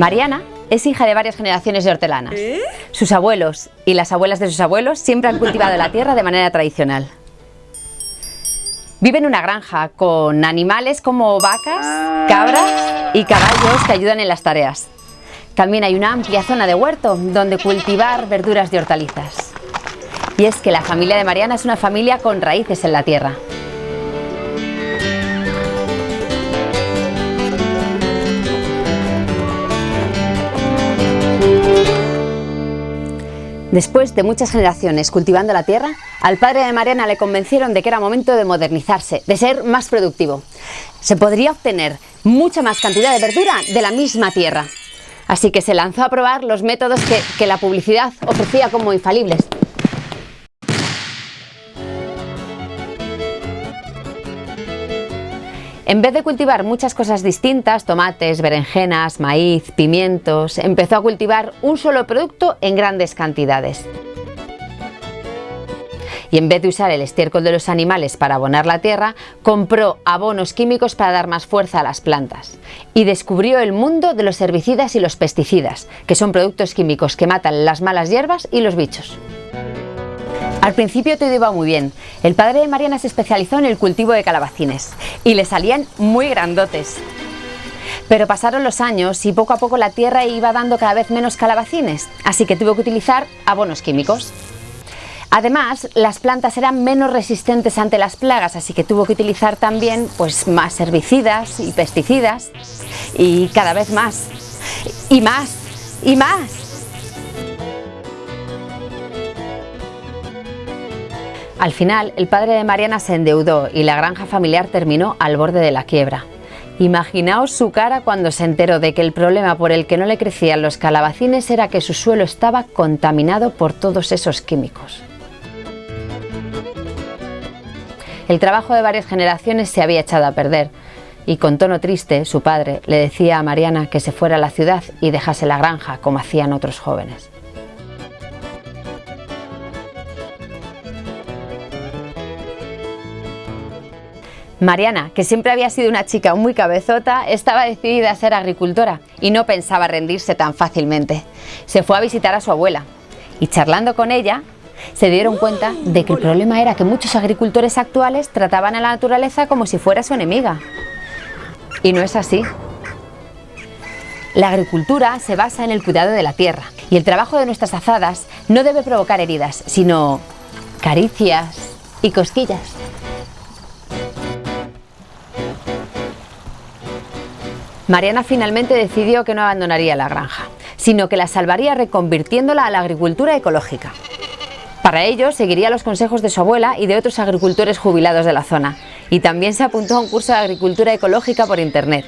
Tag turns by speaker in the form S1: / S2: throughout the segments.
S1: Mariana es hija de varias generaciones de hortelanas.
S2: ¿Eh?
S1: Sus abuelos y las abuelas de sus abuelos siempre han cultivado la tierra de manera tradicional. Vive en una granja con animales como vacas, ah. cabras y caballos que ayudan en las tareas. También hay una amplia zona de huerto donde cultivar verduras y hortalizas. Y es que la familia de Mariana es una familia con raíces en la tierra. Después de muchas generaciones cultivando la tierra, al padre de Mariana le convencieron de que era momento de modernizarse, de ser más productivo. Se podría obtener mucha más cantidad de verdura de la misma tierra. Así que se lanzó a probar los métodos que, la publicidad ofrecía como infalibles. En vez de cultivar muchas cosas distintas, tomates, berenjenas, maíz, pimientos, empezó a cultivar un solo producto en grandes cantidades. Y en vez de usar el estiércol de los animales para abonar la tierra, compró abonos químicos para dar más fuerza a las plantas. Y descubrió el mundo de los herbicidas y los pesticidas, que son productos químicos que matan las malas hierbas y los bichos. Al principio todo iba muy bien. El padre de Mariana se especializó en el cultivo de calabacines y le salían muy grandotes. Pero pasaron los años y poco a poco la tierra iba dando cada vez menos calabacines, así que tuvo que utilizar abonos químicos. Además, las plantas eran menos resistentes ante las plagas, así que tuvo que utilizar también pues, más herbicidas y pesticidas y cada vez más, y más, y más. Al final, el padre de Mariana se endeudó y la granja familiar terminó al borde de la quiebra. Imaginaos su cara cuando se enteró de que el problema por el que no le crecían los calabacines era que su suelo estaba contaminado por todos esos químicos. El trabajo de varias generaciones se había echado a perder y con tono triste su padre le decía a Mariana que se fuera a la ciudad y dejase la granja como hacían otros jóvenes. Mariana, que siempre había sido una chica muy cabezota, estaba decidida a ser agricultora y no pensaba rendirse tan fácilmente. Se fue a visitar a su abuela y charlando con ella se dieron cuenta de que el problema era que muchos agricultores actuales trataban a la naturaleza como si fuera su enemiga. Y no es así. La agricultura se basa en el cuidado de la tierra y el trabajo de nuestras azadas no debe provocar heridas, sino caricias y cosquillas. Mariana finalmente decidió que no abandonaría la granja, sino que la salvaría reconvirtiéndola a la agricultura ecológica. Para ello, seguiría los consejos de su abuela y de otros agricultores jubilados de la zona, y también se apuntó a un curso de agricultura ecológica por internet.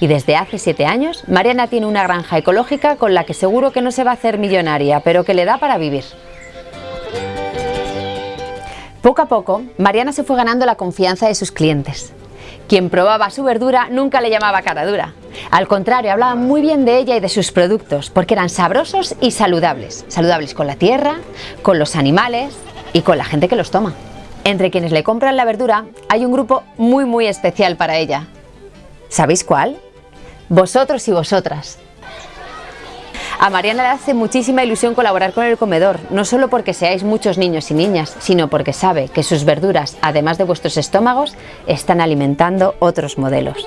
S1: Y desde hace siete años, Mariana tiene una granja ecológica con la que seguro que no se va a hacer millonaria, pero que le da para vivir. Poco a poco, Mariana se fue ganando la confianza de sus clientes. Quien probaba su verdura nunca le llamaba cara dura. Al contrario, hablaba muy bien de ella y de sus productos, porque eran sabrosos y saludables. Saludables con la tierra, con los animales y con la gente que los toma. Entre quienes le compran la verdura hay un grupo muy muy especial para ella. ¿Sabéis cuál? Vosotros y vosotras. A Mariana le hace muchísima ilusión colaborar con el comedor, no solo porque seáis muchos niños y niñas, sino porque sabe que sus verduras, además de vuestros estómagos, están alimentando otros modelos.